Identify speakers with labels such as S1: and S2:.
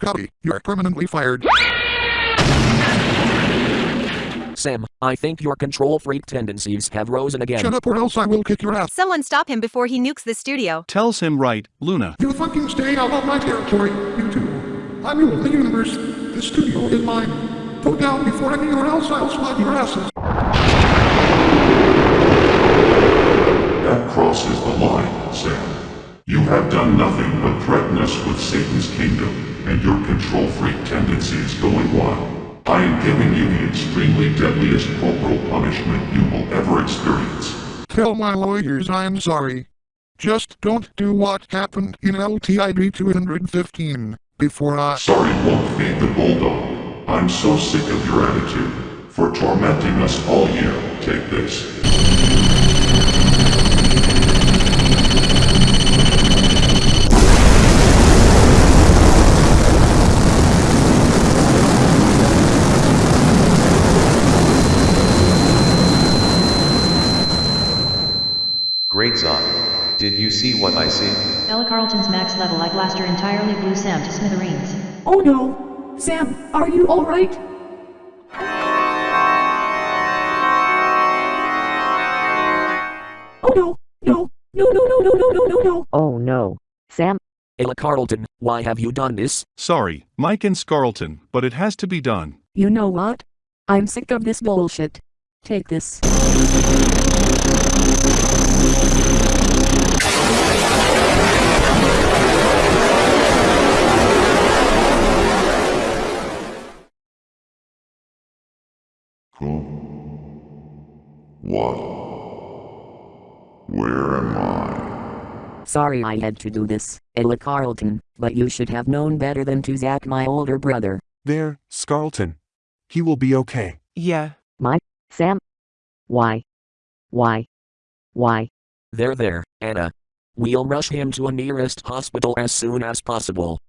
S1: Scotty, you're permanently fired.
S2: Sam, I think your control freak tendencies have risen again.
S1: Shut up or else I will kick your ass.
S3: Someone stop him before he nukes the studio.
S4: Tells him right, Luna.
S1: You fucking stay out of my territory, you two. I'm rule the universe. The studio is mine. Go down before anyone else I'll slap your asses.
S5: That crosses the line, Sam. You have done nothing but threaten us with Satan's kingdom, and your control freak tendencies going wild. I am giving you the extremely deadliest corporal punishment you will ever experience.
S1: Tell my lawyers I'm sorry. Just don't do what happened in LTID 215 before I-
S5: Sorry won't feed the bulldog. I'm so sick of your attitude. For tormenting us all year, take this.
S6: Great Zon. Did you see what I see?
S7: Ella Carlton's max level eye blaster entirely blew Sam to smithereens.
S8: Oh no! Sam, are you alright? Oh no! No! No no no no no no no no!
S9: Oh no. Sam,
S2: Ella Carlton, why have you done this?
S4: Sorry, Mike and Scarlton, but it has to be done.
S8: You know what? I'm sick of this bullshit. Take this.
S5: Who? What? Where am I?
S9: sorry I had to do this, Ella Carlton, but you should have known better than to Zach my older brother.
S10: There, Scarlton. He will be okay.
S11: Yeah. My?
S9: Sam? Why? Why? Why?
S2: There there, Anna. We'll rush him to a nearest hospital as soon as possible.